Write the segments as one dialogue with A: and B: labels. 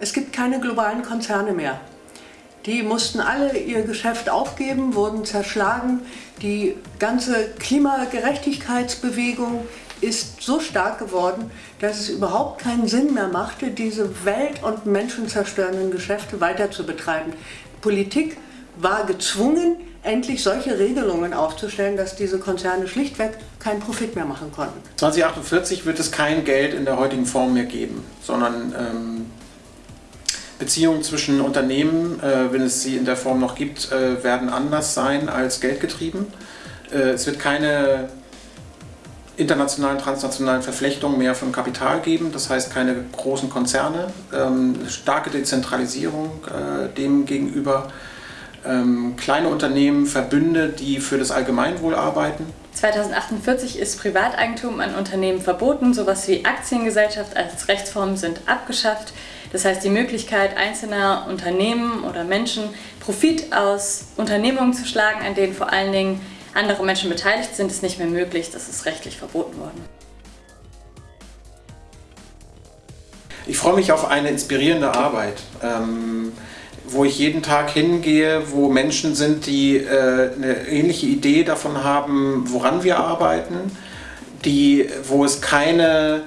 A: Es gibt keine globalen Konzerne mehr. Die mussten alle ihr Geschäft aufgeben, wurden zerschlagen. Die ganze Klimagerechtigkeitsbewegung ist so stark geworden, dass es überhaupt keinen Sinn mehr machte, diese welt- und menschenzerstörenden Geschäfte weiter zu betreiben. Politik war gezwungen, endlich solche Regelungen aufzustellen, dass diese Konzerne schlichtweg keinen Profit mehr machen konnten.
B: 2048 wird es kein Geld in der heutigen Form mehr geben, sondern ähm, Beziehungen zwischen Unternehmen, äh, wenn es sie in der Form noch gibt, äh, werden anders sein als geldgetrieben. Äh, es wird keine internationalen, transnationalen Verflechtungen mehr von Kapital geben, das heißt keine großen Konzerne, ähm, starke Dezentralisierung äh, dem gegenüber, ähm, kleine Unternehmen, Verbünde, die für das Allgemeinwohl arbeiten.
C: 2048 ist Privateigentum an Unternehmen verboten, sowas wie Aktiengesellschaft als Rechtsform sind abgeschafft. Das heißt, die Möglichkeit einzelner Unternehmen oder Menschen Profit aus Unternehmungen zu schlagen, an denen vor allen Dingen andere Menschen beteiligt sind, ist nicht mehr möglich. Das ist rechtlich verboten worden.
B: Ich freue mich auf eine inspirierende Arbeit. Ähm, wo ich jeden Tag hingehe, wo Menschen sind, die äh, eine ähnliche Idee davon haben, woran wir arbeiten, die, wo es keine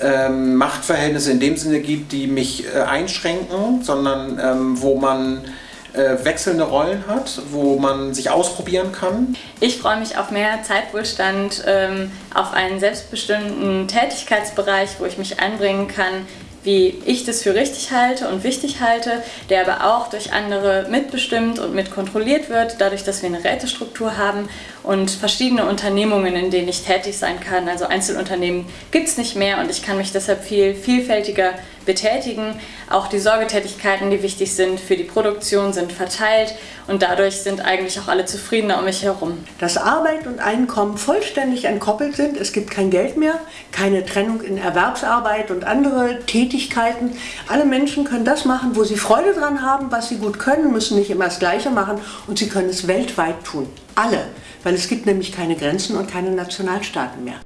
B: ähm, Machtverhältnisse in dem Sinne gibt, die mich äh, einschränken, sondern ähm, wo man äh, wechselnde Rollen hat, wo man sich ausprobieren kann.
C: Ich freue mich auf mehr Zeitwohlstand, ähm, auf einen selbstbestimmten Tätigkeitsbereich, wo ich mich einbringen kann, wie ich das für richtig halte und wichtig halte, der aber auch durch andere mitbestimmt und mitkontrolliert wird, dadurch, dass wir eine Rätestruktur haben und verschiedene Unternehmungen, in denen ich tätig sein kann. Also Einzelunternehmen gibt es nicht mehr und ich kann mich deshalb viel vielfältiger betätigen. Auch die Sorgetätigkeiten, die wichtig sind für die Produktion, sind verteilt und dadurch sind eigentlich auch alle zufriedener um mich herum.
A: Dass Arbeit und Einkommen vollständig entkoppelt sind, es gibt kein Geld mehr, keine Trennung in Erwerbsarbeit und andere Tätigkeiten. Alle Menschen können das machen, wo sie Freude dran haben, was sie gut können, müssen nicht immer das Gleiche machen und sie können es weltweit tun. Alle, weil es gibt nämlich keine Grenzen und keine Nationalstaaten mehr.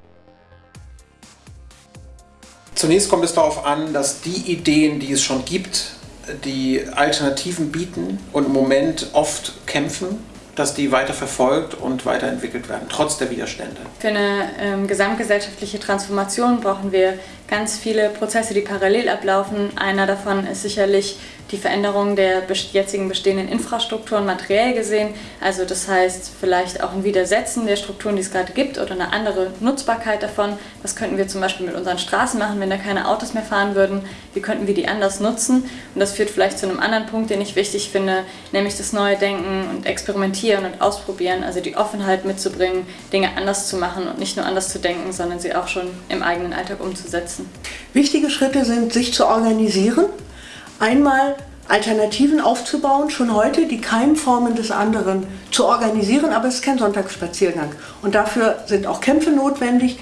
B: Zunächst kommt es darauf an, dass die Ideen, die es schon gibt, die Alternativen bieten und im Moment oft kämpfen, dass die weiter verfolgt und weiterentwickelt werden, trotz der Widerstände.
C: Für eine ähm, gesamtgesellschaftliche Transformation brauchen wir ganz viele Prozesse, die parallel ablaufen. Einer davon ist sicherlich die Veränderung der jetzigen bestehenden Infrastrukturen materiell gesehen. Also das heißt vielleicht auch ein Widersetzen der Strukturen, die es gerade gibt oder eine andere Nutzbarkeit davon. Was könnten wir zum Beispiel mit unseren Straßen machen, wenn da keine Autos mehr fahren würden? Wie könnten wir die anders nutzen? Und das führt vielleicht zu einem anderen Punkt, den ich wichtig finde, nämlich das neue Denken und Experimentieren und Ausprobieren, also die Offenheit mitzubringen, Dinge anders zu machen und nicht nur anders zu denken, sondern sie auch schon im eigenen Alltag umzusetzen.
A: Wichtige Schritte sind, sich zu organisieren, einmal Alternativen aufzubauen, schon heute die Keimformen des anderen zu organisieren, aber es ist kein Sonntagsspaziergang. Und dafür sind auch Kämpfe notwendig.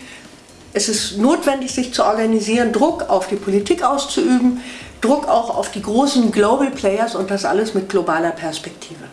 A: Es ist notwendig, sich zu organisieren, Druck auf die Politik auszuüben, Druck auch auf die großen Global Players und das alles mit globaler Perspektive.